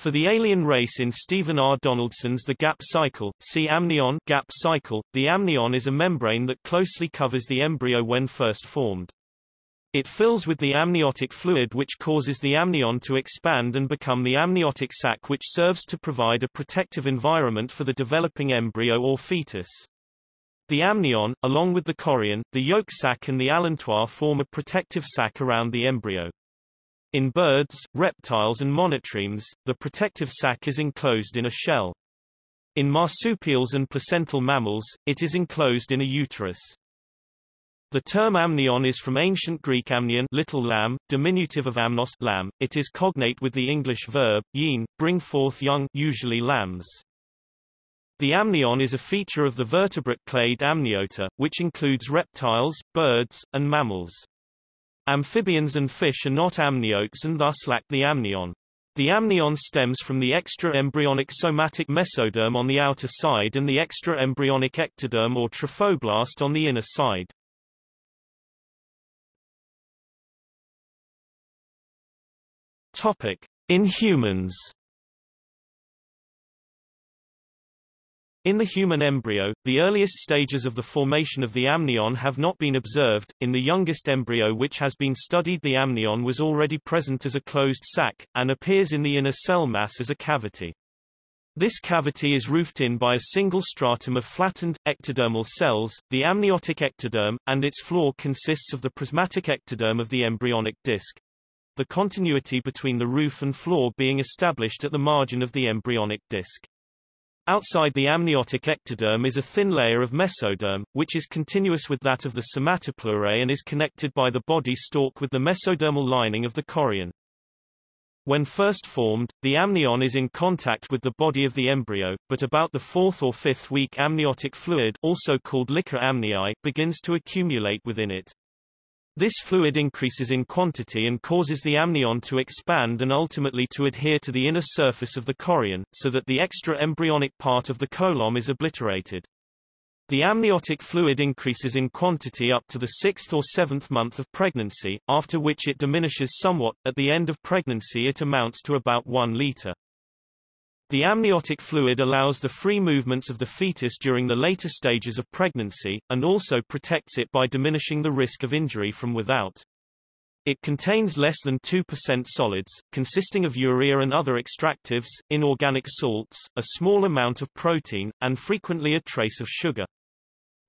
For the alien race in Stephen R. Donaldson's The Gap Cycle, see amnion gap cycle, the amnion is a membrane that closely covers the embryo when first formed. It fills with the amniotic fluid which causes the amnion to expand and become the amniotic sac which serves to provide a protective environment for the developing embryo or fetus. The amnion, along with the chorion, the yolk sac and the allantois form a protective sac around the embryo. In birds, reptiles and monotremes, the protective sac is enclosed in a shell. In marsupials and placental mammals, it is enclosed in a uterus. The term amnion is from ancient Greek amnion little lamb, diminutive of amnos lamb. It is cognate with the English verb, ean, bring forth young usually lambs. The amnion is a feature of the vertebrate clade amniota, which includes reptiles, birds, and mammals. Amphibians and fish are not amniotes and thus lack the amnion. The amnion stems from the extra-embryonic somatic mesoderm on the outer side and the extra-embryonic ectoderm or trophoblast on the inner side. Topic: In humans In the human embryo, the earliest stages of the formation of the amnion have not been observed. In the youngest embryo which has been studied the amnion was already present as a closed sac, and appears in the inner cell mass as a cavity. This cavity is roofed in by a single stratum of flattened, ectodermal cells, the amniotic ectoderm, and its floor consists of the prismatic ectoderm of the embryonic disc. The continuity between the roof and floor being established at the margin of the embryonic disc. Outside the amniotic ectoderm is a thin layer of mesoderm, which is continuous with that of the somatopleurae and is connected by the body stalk with the mesodermal lining of the chorion. When first formed, the amnion is in contact with the body of the embryo, but about the fourth or fifth week amniotic fluid also called liquor amnii begins to accumulate within it. This fluid increases in quantity and causes the amnion to expand and ultimately to adhere to the inner surface of the chorion, so that the extra embryonic part of the coelom is obliterated. The amniotic fluid increases in quantity up to the sixth or seventh month of pregnancy, after which it diminishes somewhat. At the end of pregnancy it amounts to about 1 liter. The amniotic fluid allows the free movements of the fetus during the later stages of pregnancy, and also protects it by diminishing the risk of injury from without. It contains less than 2% solids, consisting of urea and other extractives, inorganic salts, a small amount of protein, and frequently a trace of sugar.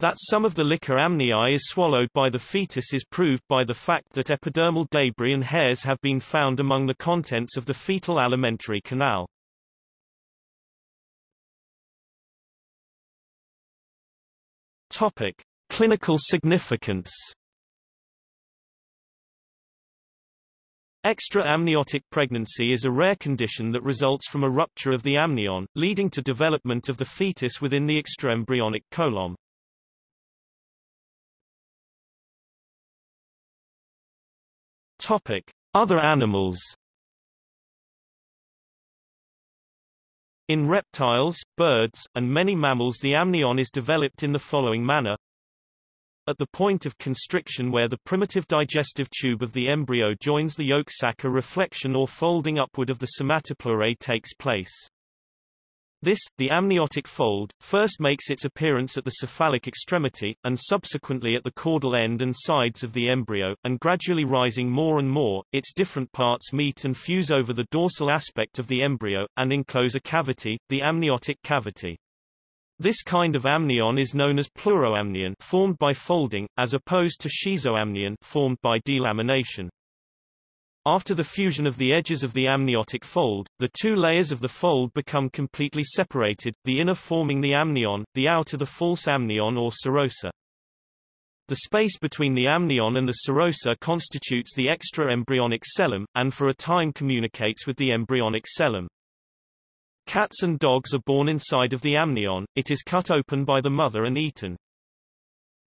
That some of the liquor amnii is swallowed by the fetus is proved by the fact that epidermal debris and hairs have been found among the contents of the fetal alimentary canal. Topic: Clinical significance. Extra-amniotic pregnancy is a rare condition that results from a rupture of the amnion, leading to development of the fetus within the extraembryonic coelom. Topic: Other animals. In reptiles, birds, and many mammals the amnion is developed in the following manner. At the point of constriction where the primitive digestive tube of the embryo joins the yolk sac a reflection or folding upward of the somatopleurae takes place. This, the amniotic fold, first makes its appearance at the cephalic extremity, and subsequently at the caudal end and sides of the embryo, and gradually rising more and more, its different parts meet and fuse over the dorsal aspect of the embryo, and enclose a cavity, the amniotic cavity. This kind of amnion is known as pleuroamnion formed by folding, as opposed to schizoamnion formed by delamination. After the fusion of the edges of the amniotic fold, the two layers of the fold become completely separated, the inner forming the amnion, the outer the false amnion or serosa. The space between the amnion and the serosa constitutes the extra-embryonic coelom, and for a time communicates with the embryonic coelom. Cats and dogs are born inside of the amnion, it is cut open by the mother and eaten.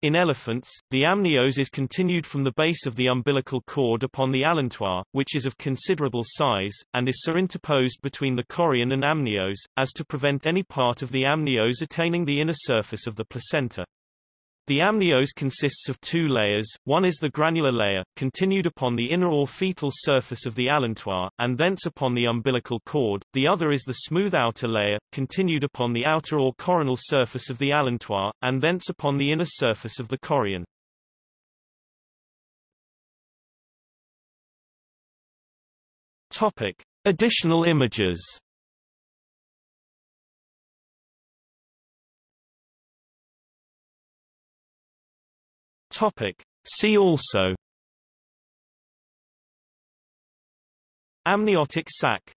In elephants, the amnios is continued from the base of the umbilical cord upon the allantois, which is of considerable size, and is so interposed between the chorion and amnios, as to prevent any part of the amnios attaining the inner surface of the placenta. The amnios consists of two layers, one is the granular layer, continued upon the inner or fetal surface of the allantois, and thence upon the umbilical cord, the other is the smooth outer layer, continued upon the outer or coronal surface of the allantois, and thence upon the inner surface of the chorion. Topic. Additional images Topic. See also Amniotic sac